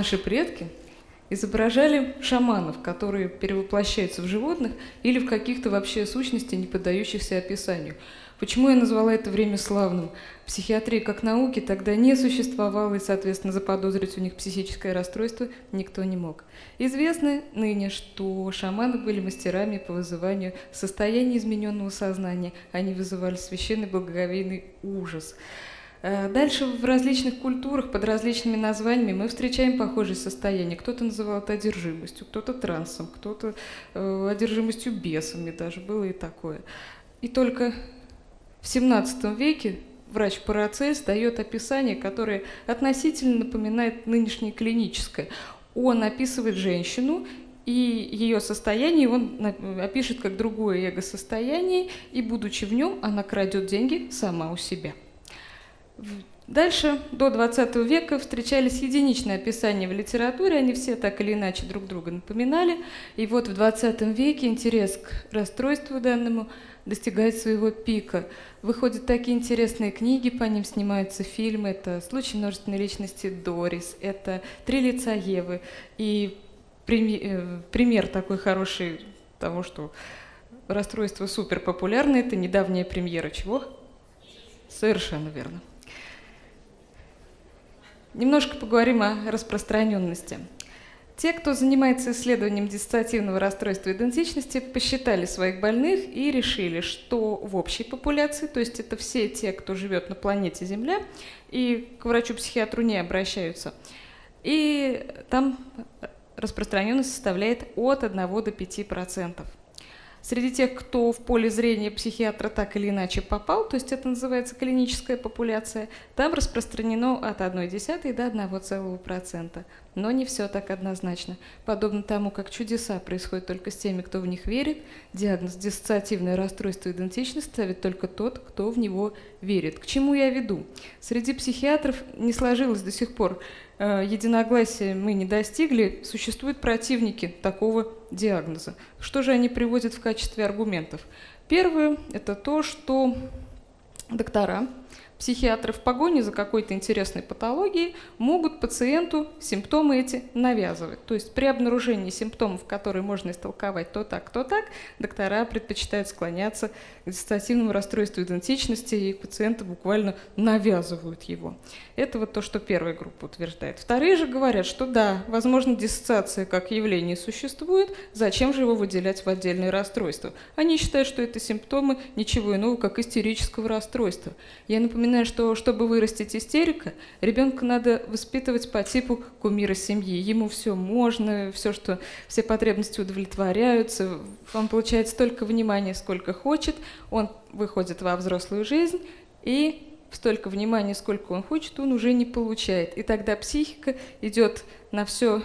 наши предки изображали шаманов, которые перевоплощаются в животных или в каких-то вообще сущностей, не поддающихся описанию. Почему я назвала это время славным? Психиатрии как науки тогда не существовало, и, соответственно, заподозрить у них психическое расстройство никто не мог. Известно ныне, что шаманы были мастерами по вызыванию состояния измененного сознания. Они вызывали священный благоговейный ужас. Э, дальше в различных культурах под различными названиями мы встречаем похожие состояния. Кто-то называл это одержимостью, кто-то трансом, кто-то э, одержимостью бесами даже, было и такое. И только в XVII веке врач Парацельс дает описание, которое относительно напоминает нынешнее клиническое. Он описывает женщину, и ее состояние он опишет как другое эго-состояние, и, будучи в нем, она крадет деньги сама у себя. Дальше, до 20 века, встречались единичные описания в литературе, они все так или иначе друг друга напоминали. И вот в 20 веке интерес к расстройству данному достигает своего пика. Выходят такие интересные книги, по ним снимаются фильмы. Это «Случай множественной личности Дорис», это «Три лица Евы». И э, пример такой хороший того, что расстройство супер популярное, это недавняя премьера чего? Совершенно верно. Немножко поговорим о распространенности. Те, кто занимается исследованием диссоциативного расстройства идентичности, посчитали своих больных и решили, что в общей популяции, то есть это все те, кто живет на планете Земля, и к врачу-психиатру не обращаются, и там распространенность составляет от 1 до 5 процентов. Среди тех, кто в поле зрения психиатра так или иначе попал, то есть это называется клиническая популяция, там распространено от 1,1 до 1,1%. Но не все так однозначно. Подобно тому, как чудеса происходят только с теми, кто в них верит, диагноз диссоциативное расстройство идентичности ставит только тот, кто в него верит. К чему я веду? Среди психиатров не сложилось до сих пор Э, единогласия мы не достигли, существуют противники такого диагноза. Что же они приводят в качестве аргументов? Первое – это то, что доктора Психиатры в погоне за какой-то интересной патологией могут пациенту симптомы эти навязывать. То есть при обнаружении симптомов, которые можно истолковать то так, то так, доктора предпочитают склоняться к диссоциативному расстройству идентичности, и пациенты буквально навязывают его. Это вот то, что первая группа утверждает. Вторые же говорят, что да, возможно, диссоциация как явление существует, зачем же его выделять в отдельные расстройства? Они считают, что это симптомы ничего иного, как истерического расстройства. Я напоминаю, напоминаю, что чтобы вырастить истерика, ребенка надо воспитывать по типу кумира семьи. Ему все можно, все, что все потребности удовлетворяются, он получает столько внимания, сколько хочет, он выходит во взрослую жизнь и столько внимания, сколько он хочет, он уже не получает. И тогда психика идет на все,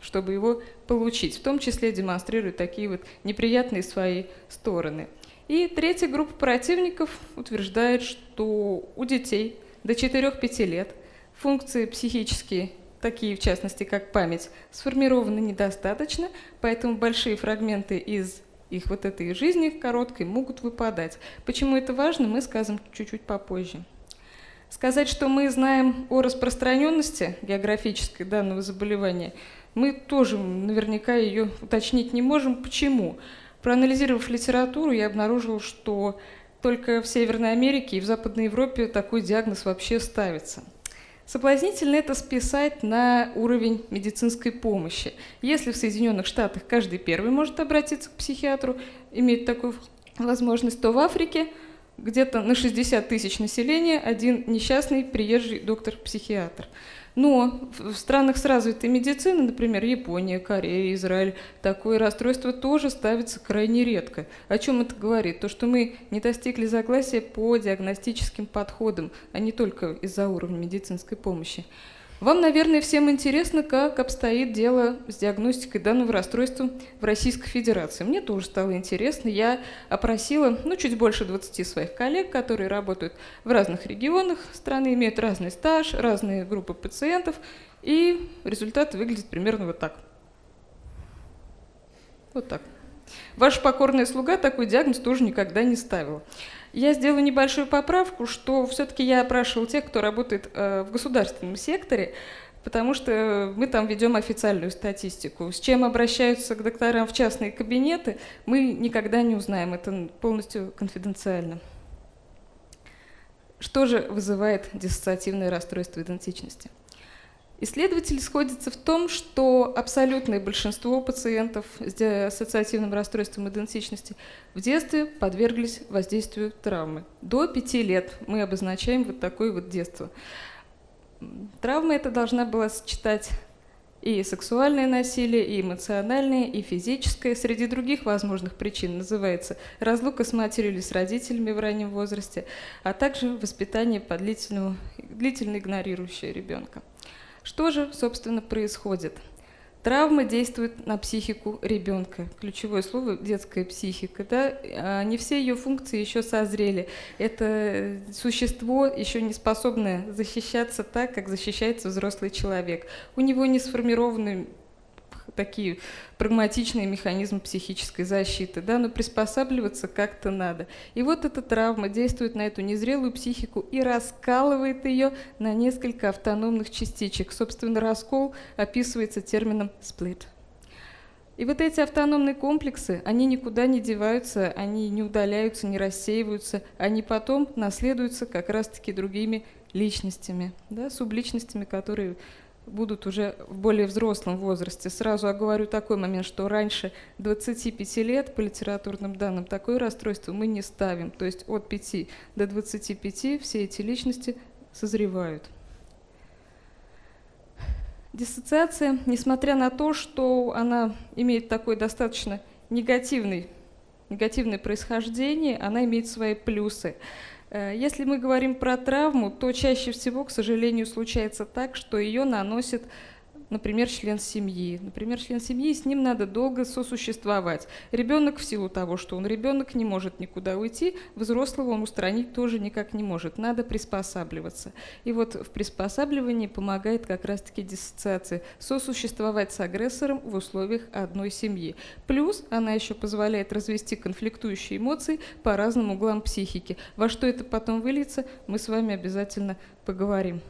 чтобы его получить, в том числе демонстрирует такие вот неприятные свои стороны. И третья группа противников утверждает, что у детей до 4-5 лет функции психические, такие в частности как память, сформированы недостаточно, поэтому большие фрагменты из их вот этой жизни короткой могут выпадать. Почему это важно, мы скажем чуть-чуть попозже. Сказать, что мы знаем о распространенности географической данного заболевания, мы тоже наверняка ее уточнить не можем. Почему? Проанализировав литературу, я обнаружил, что только в Северной Америке и в Западной Европе такой диагноз вообще ставится. Соблазнительно это списать на уровень медицинской помощи. Если в Соединенных Штатах каждый первый может обратиться к психиатру, иметь такую возможность, то в Африке где-то на 60 тысяч населения один несчастный приезжий доктор-психиатр. Но в странах с развитой медициной, например, Япония, Корея, Израиль, такое расстройство тоже ставится крайне редко. О чем это говорит? То, что мы не достигли согласия по диагностическим подходам, а не только из-за уровня медицинской помощи. Вам, наверное, всем интересно, как обстоит дело с диагностикой данного расстройства в Российской Федерации. Мне тоже стало интересно. Я опросила ну, чуть больше 20 своих коллег, которые работают в разных регионах страны, имеют разный стаж, разные группы пациентов, и результат выглядит примерно вот так. Вот так. Ваша покорная слуга такой диагноз тоже никогда не ставила. Я сделаю небольшую поправку, что все-таки я опрашивал тех, кто работает э, в государственном секторе, потому что мы там ведем официальную статистику. С чем обращаются к докторам в частные кабинеты, мы никогда не узнаем, это полностью конфиденциально. Что же вызывает диссоциативное расстройство идентичности? Исследователи сходятся в том, что абсолютное большинство пациентов с ассоциативным расстройством идентичности в детстве подверглись воздействию травмы. До пяти лет мы обозначаем вот такое вот детство. Травма это должна была сочетать и сексуальное насилие, и эмоциональное, и физическое. Среди других возможных причин называется разлука с матерью или с родителями в раннем возрасте, а также воспитание по длительному, длительно игнорирующее ребенка. Что же, собственно, происходит? Травма действует на психику ребенка. Ключевое слово – детская психика. Да? А не все ее функции еще созрели. Это существо еще не способное защищаться так, как защищается взрослый человек. У него не сформированы такие прагматичные механизмы психической защиты, да, но приспосабливаться как-то надо. И вот эта травма действует на эту незрелую психику и раскалывает ее на несколько автономных частичек. Собственно, раскол описывается термином «сплит». И вот эти автономные комплексы, они никуда не деваются, они не удаляются, не рассеиваются, они потом наследуются как раз-таки другими личностями, да, субличностями, которые будут уже в более взрослом возрасте. Сразу оговорю такой момент, что раньше 25 лет по литературным данным такое расстройство мы не ставим. То есть от 5 до 25 все эти личности созревают. Диссоциация, несмотря на то, что она имеет такой достаточно негативный, негативное происхождение, она имеет свои плюсы. Э, если мы говорим про травму, то чаще всего, к сожалению, случается так, что ее наносит например, член семьи. Например, член семьи, с ним надо долго сосуществовать. Ребенок в силу того, что он ребенок, не может никуда уйти, взрослого он устранить тоже никак не может. Надо приспосабливаться. И вот в приспосабливании помогает как раз-таки диссоциация. Сосуществовать с агрессором в условиях одной семьи. Плюс она еще позволяет развести конфликтующие эмоции по разным углам психики. Во что это потом выльется, мы с вами обязательно поговорим.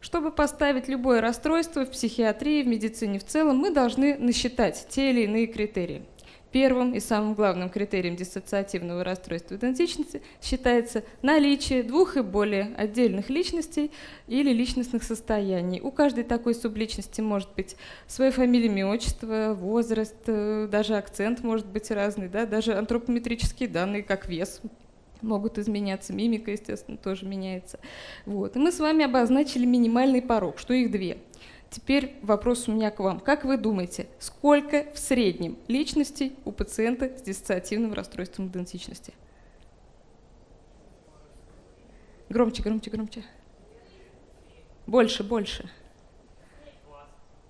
Чтобы поставить любое расстройство в психиатрии, в медицине в целом, мы должны насчитать те или иные критерии. Первым и самым главным критерием диссоциативного расстройства идентичности считается наличие двух и более отдельных личностей или личностных состояний. У каждой такой субличности может быть своя фамилия, имя, отчество, возраст, э, даже акцент может быть разный, да, даже антропометрические данные, как вес, могут изменяться, мимика, естественно, тоже меняется. Вот. И мы с вами обозначили минимальный порог, что их две. Теперь вопрос у меня к вам. Как вы думаете, сколько в среднем личностей у пациента с диссоциативным расстройством идентичности? Громче, громче, громче. Больше, больше.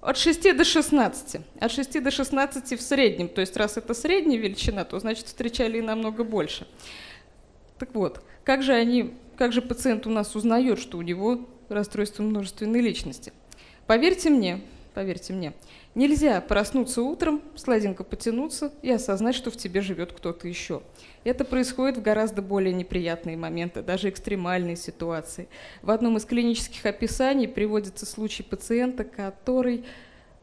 От 6 до 16. От 6 до 16 в среднем. То есть раз это средняя величина, то значит встречали и намного больше. Так вот, как же они, как же пациент у нас узнает, что у него расстройство множественной личности? Поверьте мне, поверьте мне, нельзя проснуться утром, сладенько потянуться и осознать, что в тебе живет кто-то еще. Это происходит в гораздо более неприятные моменты, даже экстремальные ситуации. В одном из клинических описаний приводится случай пациента, который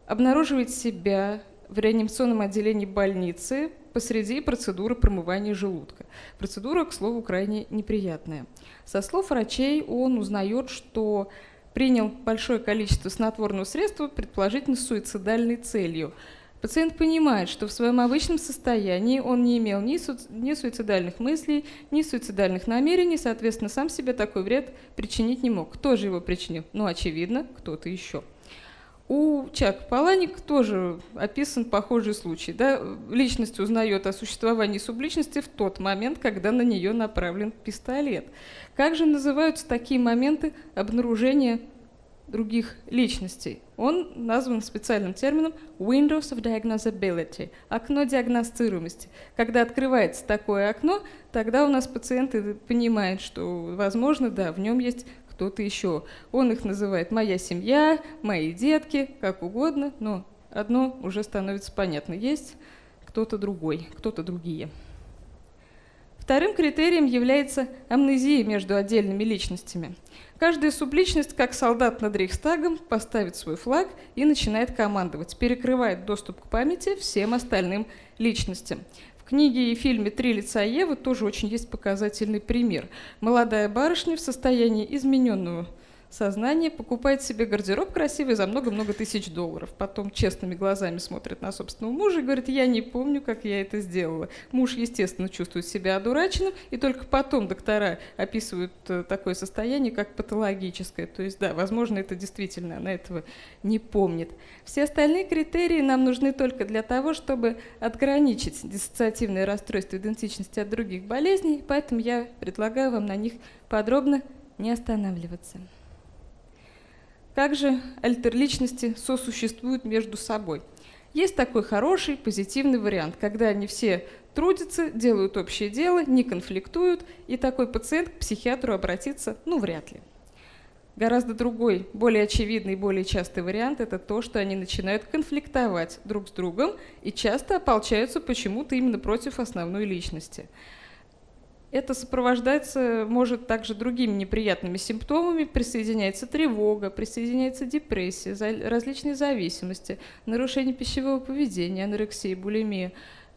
обнаруживает себя в реанимационном отделении больницы посреди процедуры промывания желудка. Процедура, к слову, крайне неприятная. Со слов врачей он узнает, что принял большое количество снотворного средства, предположительно с суицидальной целью. Пациент понимает, что в своем обычном состоянии он не имел ни, су ни суицидальных мыслей, ни суицидальных намерений, соответственно, сам себе такой вред причинить не мог. Кто же его причинил? Ну, очевидно, кто-то еще. У Чак Паланик тоже описан похожий случай. Да? Личность узнает о существовании субличности в тот момент, когда на нее направлен пистолет. Как же называются такие моменты обнаружения других личностей? Он назван специальным термином Windows of Diagnosability – окно диагностируемости. Когда открывается такое окно, тогда у нас пациенты понимают, что, возможно, да, в нем есть кто-то еще. Он их называет «моя семья», «мои детки», как угодно, но одно уже становится понятно. Есть кто-то другой, кто-то другие. Вторым критерием является амнезия между отдельными личностями. Каждая субличность, как солдат над Рейхстагом, поставит свой флаг и начинает командовать, перекрывает доступ к памяти всем остальным личностям. Книге и фильме «Три лица Евы» тоже очень есть показательный пример. Молодая барышня в состоянии измененного сознание покупает себе гардероб красивый за много-много тысяч долларов. Потом честными глазами смотрит на собственного мужа и говорит, я не помню, как я это сделала. Муж, естественно, чувствует себя одураченным, и только потом доктора описывают э, такое состояние, как патологическое. То есть, да, возможно, это действительно, она этого не помнит. Все остальные критерии нам нужны только для того, чтобы отграничить диссоциативное расстройство идентичности от других болезней, поэтому я предлагаю вам на них подробно не останавливаться. Как же альтерличности сосуществуют между собой? Есть такой хороший, позитивный вариант, когда они все трудятся, делают общее дело, не конфликтуют, и такой пациент к психиатру обратиться, ну, вряд ли. Гораздо другой, более очевидный, более частый вариант – это то, что они начинают конфликтовать друг с другом и часто ополчаются почему-то именно против основной личности. Это сопровождается, может, также другими неприятными симптомами. Присоединяется тревога, присоединяется депрессия, различные зависимости, нарушение пищевого поведения, анорексия, булимия.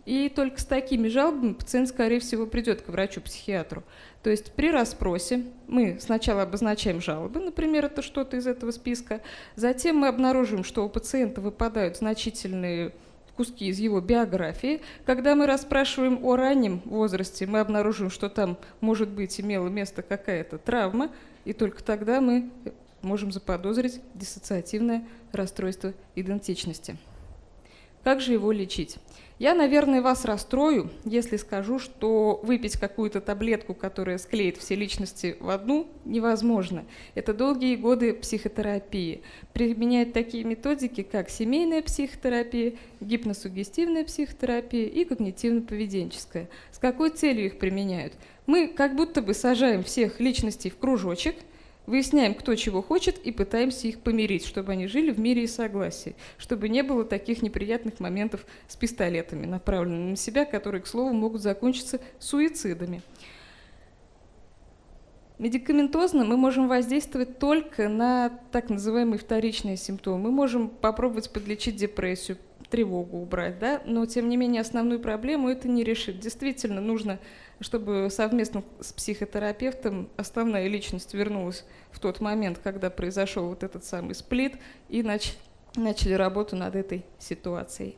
И только с такими жалобами пациент, скорее всего, придет к врачу-психиатру. То есть при расспросе мы сначала обозначаем жалобы, например, это что-то из этого списка, затем мы обнаружим, что у пациента выпадают значительные куски из его биографии. Когда мы расспрашиваем о раннем возрасте, мы обнаружим, что там, может быть, имела место какая-то травма, и только тогда мы можем заподозрить диссоциативное расстройство идентичности. Как же его лечить? Я, наверное, вас расстрою, если скажу, что выпить какую-то таблетку, которая склеит все личности в одну, невозможно. Это долгие годы психотерапии. Применяют такие методики, как семейная психотерапия, гипносугестивная психотерапия и когнитивно-поведенческая. С какой целью их применяют? Мы как будто бы сажаем всех личностей в кружочек – Выясняем, кто чего хочет, и пытаемся их помирить, чтобы они жили в мире и согласии, чтобы не было таких неприятных моментов с пистолетами, направленными на себя, которые, к слову, могут закончиться суицидами. Медикаментозно мы можем воздействовать только на так называемые вторичные симптомы. Мы можем попробовать подлечить депрессию, тревогу убрать, да? но тем не менее основную проблему это не решит. Действительно нужно чтобы совместно с психотерапевтом основная личность вернулась в тот момент, когда произошел вот этот самый сплит, и нач начали работу над этой ситуацией.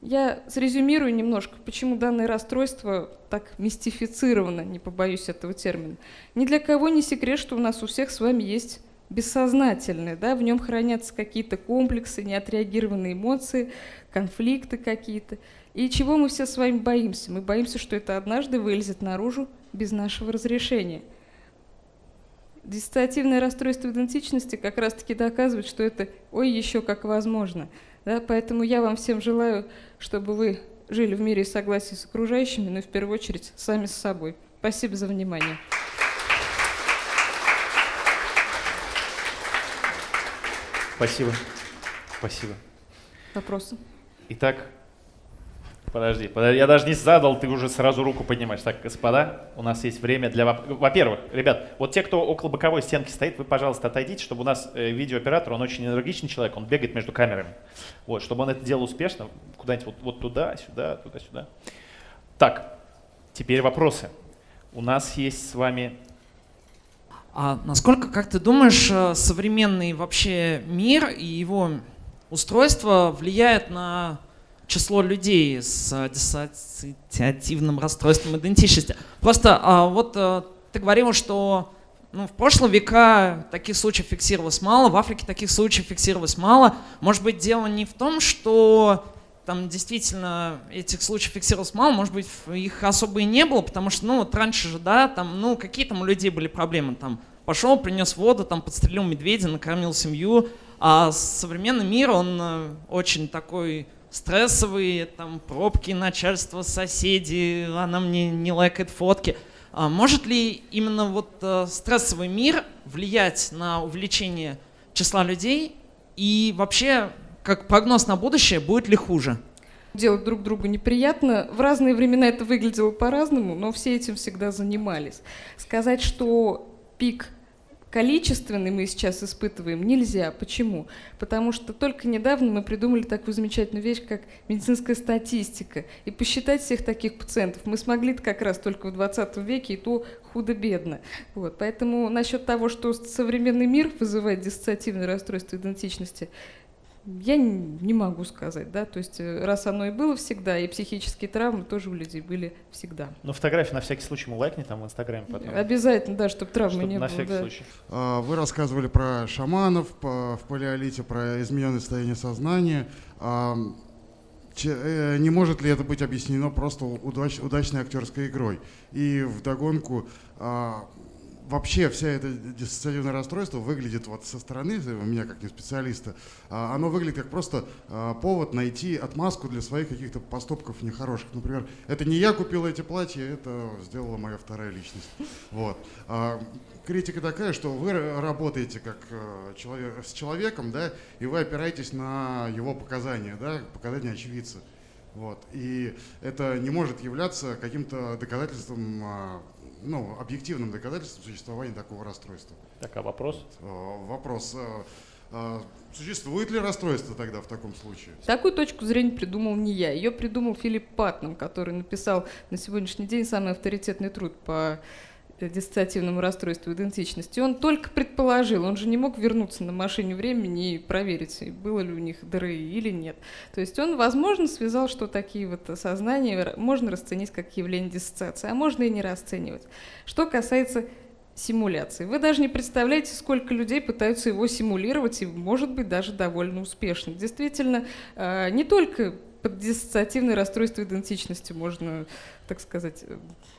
Я срезюмирую немножко, почему данное расстройство так мистифицировано, не побоюсь этого термина. Ни для кого не секрет, что у нас у всех с вами есть бессознательное, да, в нем хранятся какие-то комплексы, неотреагированные эмоции, конфликты какие-то. И чего мы все с вами боимся? Мы боимся, что это однажды вылезет наружу без нашего разрешения. Диссоциативное расстройство идентичности как раз-таки доказывает, что это ой еще как возможно. Да? Поэтому я вам всем желаю, чтобы вы жили в мире и согласии с окружающими, но в первую очередь сами с собой. Спасибо за внимание. Спасибо. Спасибо. Вопросы? Итак, подожди, подожди, я даже не задал, ты уже сразу руку поднимаешь. Так, господа, у нас есть время для... Во-первых, ребят, вот те, кто около боковой стенки стоит, вы, пожалуйста, отойдите, чтобы у нас э, видеооператор, он очень энергичный человек, он бегает между камерами. Вот, чтобы он это делал успешно, куда-нибудь вот, вот туда, сюда, туда-сюда. Так, теперь вопросы. У нас есть с вами а насколько, как ты думаешь, э, современный вообще мир и его устройство влияет на число людей с э, диссоциативным расстройством идентичности? Просто а, вот э, ты говорил, что ну, в прошлые века таких случаев фиксировалось мало, в Африке таких случаев фиксировалось мало. Может быть, дело не в том, что там действительно этих случаев фиксировалось мало, может быть, их особо и не было, потому что, ну, вот раньше же, да, там, ну, какие там у людей были проблемы, там, пошел, принес воду, там, подстрелил медведя, накормил семью, а современный мир, он э, очень такой стрессовый, там, пробки, начальство, соседи, она мне не лайкает фотки. А может ли именно вот э, стрессовый мир влиять на увеличение числа людей и вообще как прогноз на будущее, будет ли хуже? делать друг другу неприятно. В разные времена это выглядело по-разному, но все этим всегда занимались. Сказать, что пик количественный мы сейчас испытываем, нельзя. Почему? Потому что только недавно мы придумали такую замечательную вещь, как медицинская статистика. И посчитать всех таких пациентов мы смогли как раз только в 20 веке, и то худо-бедно. Вот. Поэтому насчет того, что современный мир вызывает диссоциативное расстройство идентичности, я не могу сказать, да, то есть э, раз оно и было всегда, и психические травмы тоже у людей были всегда. Ну, фотографии на всякий случай мы лайкни там в Инстаграме потом. Обязательно, да, чтобы травмы чтобы не на было. всякий да. случай. А, Вы рассказывали про шаманов по- в палеолите, про измененное состояние сознания. А, э, Не может ли это быть объяснено просто удач- удачной актерской игрой? И вдогонку, а, вообще вся это диссоциативное расстройство выглядит вот со стороны, у меня как не специалиста, а, оно выглядит как просто а, повод найти отмазку для своих каких-то поступков нехороших. Например, это не я купил эти платья, это сделала моя вторая личность. Вот. А, критика такая, что вы работаете как э, человек, с человеком, да, и вы опираетесь на его показания, да, показания очевидца. Вот. И это не может являться каким-то доказательством, ну, объективным доказательством существования такого расстройства. Так, а вопрос? Э, Вопрос. э, э, Существует ли расстройство тогда в таком случае? Такую точку зрения придумал не я. Ее придумал Филипп Патнам, который написал на сегодняшний день самый авторитетный труд по диссоциативному расстройству идентичности. Он только предположил, он же не мог вернуться на машине времени и проверить, было ли у них ДРИ или нет. То есть он, возможно, связал, что такие вот сознания можно расценить как явление диссоциации, а можно и не расценивать. Что касается симуляции. Вы даже не представляете, сколько людей пытаются его симулировать, и, может быть, даже довольно успешно. Действительно, э, не только под диссоциативное расстройство идентичности можно, так сказать, э,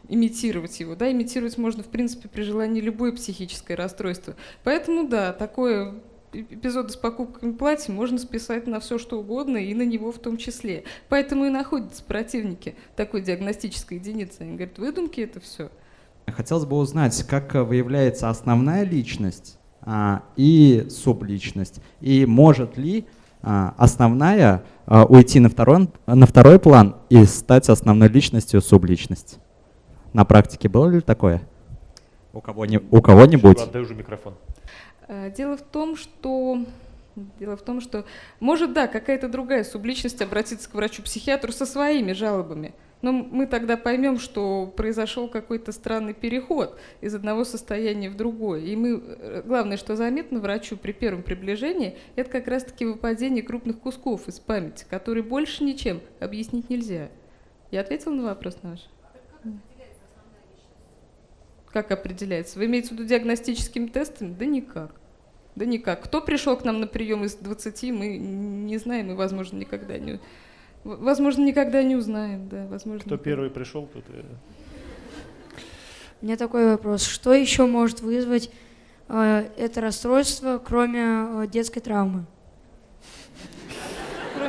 имитировать его. Да? Имитировать можно, в принципе, при желании любое психическое расстройство. Поэтому, да, такое эпизоды с покупками платья можно списать на все, что угодно, и на него в том числе. Поэтому и находятся противники такой диагностической единицы. Они говорят, выдумки это все. Хотелось бы узнать, как э, выявляется основная личность а, и субличность, и может ли основная а, уйти на второй, на второй план и стать основной личностью субличность. На практике было ли такое? У, кого у кого-нибудь? Отдай уже микрофон. Э, Дело в том, что Дело в том, что может, да, какая-то другая субличность обратиться к врачу-психиатру со своими жалобами. Но мы тогда поймем, что произошел какой-то странный переход из одного состояния в другое. И мы, э, главное, что заметно врачу при первом приближении, это как раз-таки выпадение крупных кусков из памяти, которые больше ничем объяснить нельзя. Я ответила на вопрос наш? Как определяется? Вы имеете в виду диагностическими тестами? Да никак. Да никак. Кто пришел к нам на прием из 20, мы не знаем и, возможно, никогда не... Возможно, никогда не узнаем, да, возможно. Кто никогда. первый пришел, тот... и- У меня такой вопрос. Что еще может вызвать э, это расстройство, кроме э, детской травмы?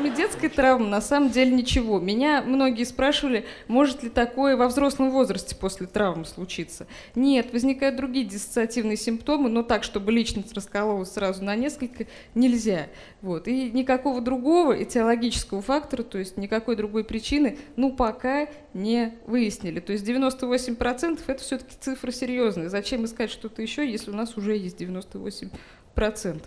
Кроме детской травмы, на самом деле ничего. Меня многие спрашивали, может ли такое во взрослом возрасте после травмы случиться. Нет, возникают другие диссоциативные симптомы, но так, чтобы личность раскололась сразу на несколько, нельзя. Вот. И никакого другого этиологического фактора, то есть никакой другой причины, ну, пока не выяснили. То есть 98% это все-таки цифра серьезная. Зачем искать что-то еще, если у нас уже есть 98%?